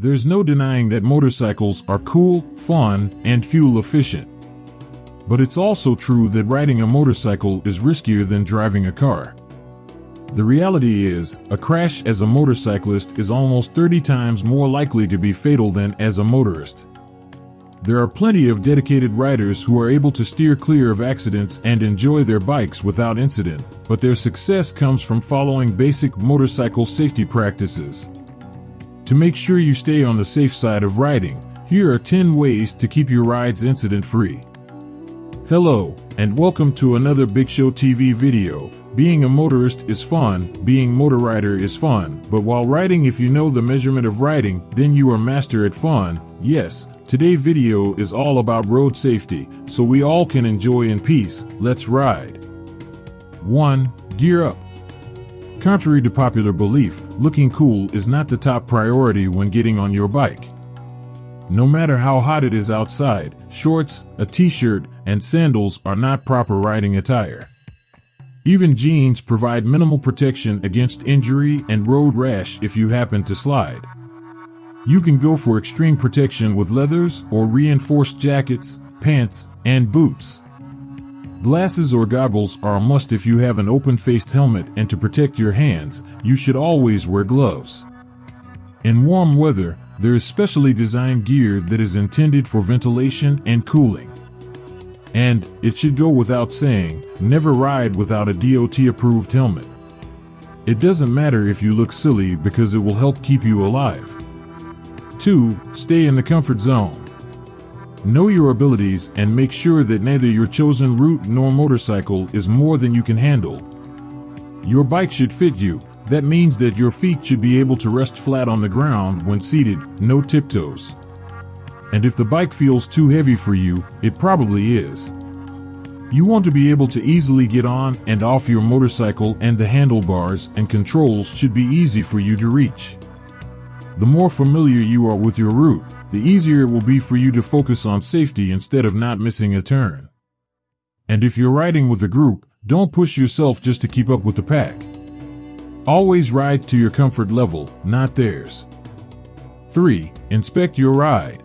There's no denying that motorcycles are cool, fun, and fuel efficient. But it's also true that riding a motorcycle is riskier than driving a car. The reality is, a crash as a motorcyclist is almost 30 times more likely to be fatal than as a motorist. There are plenty of dedicated riders who are able to steer clear of accidents and enjoy their bikes without incident, but their success comes from following basic motorcycle safety practices. To make sure you stay on the safe side of riding, here are 10 ways to keep your rides incident free. Hello, and welcome to another Big Show TV video. Being a motorist is fun, being motor rider is fun, but while riding if you know the measurement of riding, then you are master at fun. Yes, today video is all about road safety, so we all can enjoy in peace. Let's ride. 1. Gear up. Contrary to popular belief, looking cool is not the top priority when getting on your bike. No matter how hot it is outside, shorts, a t-shirt, and sandals are not proper riding attire. Even jeans provide minimal protection against injury and road rash if you happen to slide. You can go for extreme protection with leathers or reinforced jackets, pants, and boots. Glasses or goggles are a must if you have an open-faced helmet and to protect your hands, you should always wear gloves. In warm weather, there is specially designed gear that is intended for ventilation and cooling. And, it should go without saying, never ride without a DOT-approved helmet. It doesn't matter if you look silly because it will help keep you alive. 2. Stay in the comfort zone. Know your abilities and make sure that neither your chosen route nor motorcycle is more than you can handle. Your bike should fit you. That means that your feet should be able to rest flat on the ground when seated, no tiptoes. And if the bike feels too heavy for you, it probably is. You want to be able to easily get on and off your motorcycle and the handlebars and controls should be easy for you to reach. The more familiar you are with your route, the easier it will be for you to focus on safety instead of not missing a turn. And if you're riding with a group, don't push yourself just to keep up with the pack. Always ride to your comfort level, not theirs. 3. Inspect your ride.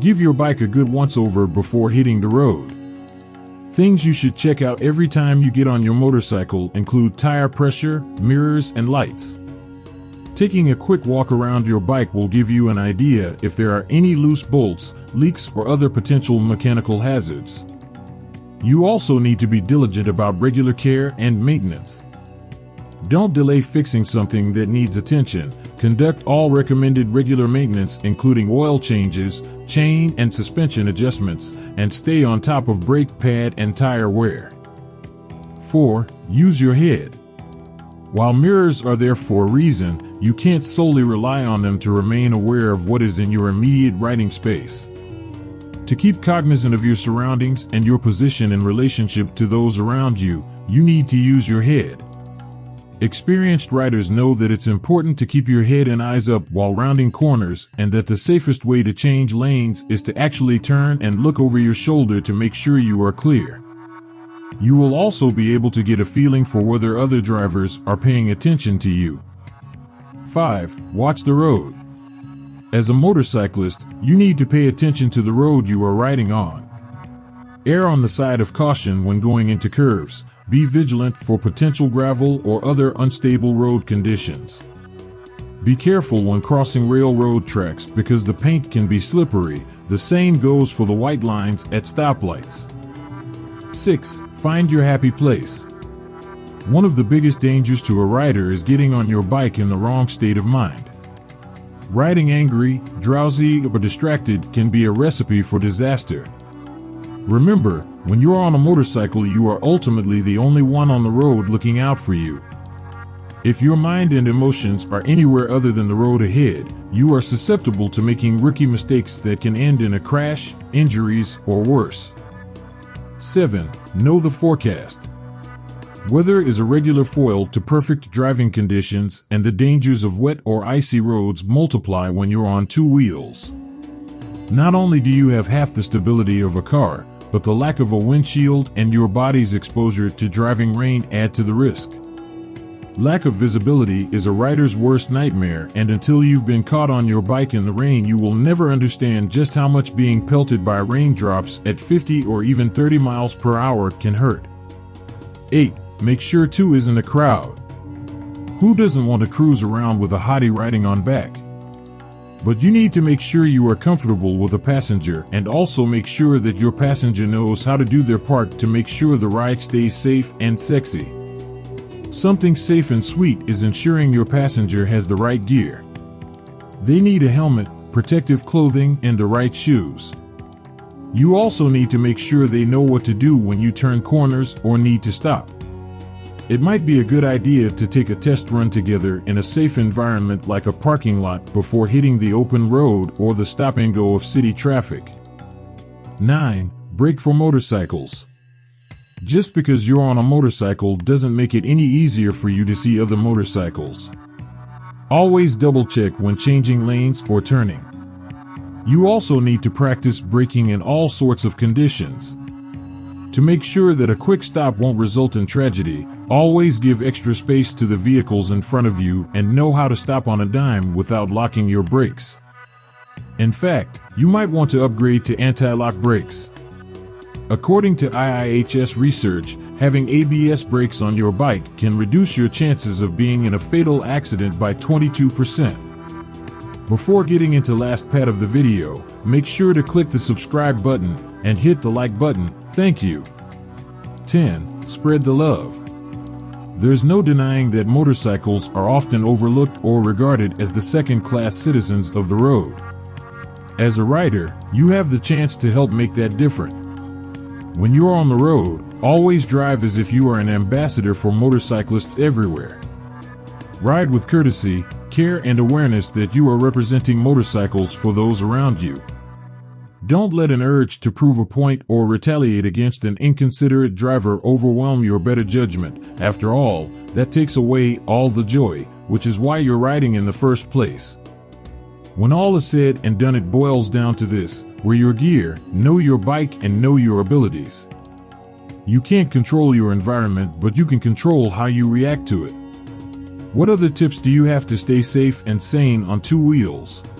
Give your bike a good once-over before hitting the road. Things you should check out every time you get on your motorcycle include tire pressure, mirrors, and lights. Taking a quick walk around your bike will give you an idea if there are any loose bolts, leaks, or other potential mechanical hazards. You also need to be diligent about regular care and maintenance. Don't delay fixing something that needs attention. Conduct all recommended regular maintenance including oil changes, chain and suspension adjustments, and stay on top of brake pad and tire wear. 4. Use your head. While mirrors are there for a reason, you can't solely rely on them to remain aware of what is in your immediate writing space. To keep cognizant of your surroundings and your position in relationship to those around you, you need to use your head. Experienced writers know that it's important to keep your head and eyes up while rounding corners and that the safest way to change lanes is to actually turn and look over your shoulder to make sure you are clear. You will also be able to get a feeling for whether other drivers are paying attention to you. 5. Watch the road. As a motorcyclist, you need to pay attention to the road you are riding on. Err on the side of caution when going into curves. Be vigilant for potential gravel or other unstable road conditions. Be careful when crossing railroad tracks because the paint can be slippery. The same goes for the white lines at stoplights. 6. Find your happy place. One of the biggest dangers to a rider is getting on your bike in the wrong state of mind. Riding angry, drowsy, or distracted can be a recipe for disaster. Remember, when you're on a motorcycle you are ultimately the only one on the road looking out for you. If your mind and emotions are anywhere other than the road ahead, you are susceptible to making rookie mistakes that can end in a crash, injuries, or worse. 7. Know the forecast. Weather is a regular foil to perfect driving conditions and the dangers of wet or icy roads multiply when you're on two wheels. Not only do you have half the stability of a car, but the lack of a windshield and your body's exposure to driving rain add to the risk. Lack of visibility is a rider's worst nightmare, and until you've been caught on your bike in the rain, you will never understand just how much being pelted by raindrops at 50 or even 30 miles per hour can hurt. 8. Make sure 2 isn't a crowd. Who doesn't want to cruise around with a hottie riding on back? But you need to make sure you are comfortable with a passenger and also make sure that your passenger knows how to do their part to make sure the ride stays safe and sexy. Something safe and sweet is ensuring your passenger has the right gear. They need a helmet, protective clothing, and the right shoes. You also need to make sure they know what to do when you turn corners or need to stop. It might be a good idea to take a test run together in a safe environment like a parking lot before hitting the open road or the stop and go of city traffic. 9. Brake for motorcycles. Just because you're on a motorcycle doesn't make it any easier for you to see other motorcycles. Always double check when changing lanes or turning. You also need to practice braking in all sorts of conditions. To make sure that a quick stop won't result in tragedy, always give extra space to the vehicles in front of you and know how to stop on a dime without locking your brakes. In fact, you might want to upgrade to anti-lock brakes. According to IIHS research, having ABS brakes on your bike can reduce your chances of being in a fatal accident by 22%. Before getting into last part of the video, make sure to click the subscribe button and hit the like button. Thank you. 10. Spread the love. There's no denying that motorcycles are often overlooked or regarded as the second-class citizens of the road. As a rider, you have the chance to help make that different. When you're on the road, always drive as if you are an ambassador for motorcyclists everywhere. Ride with courtesy, care and awareness that you are representing motorcycles for those around you. Don't let an urge to prove a point or retaliate against an inconsiderate driver overwhelm your better judgment. After all, that takes away all the joy, which is why you're riding in the first place. When all is said and done, it boils down to this wear your gear, know your bike, and know your abilities. You can't control your environment, but you can control how you react to it. What other tips do you have to stay safe and sane on two wheels?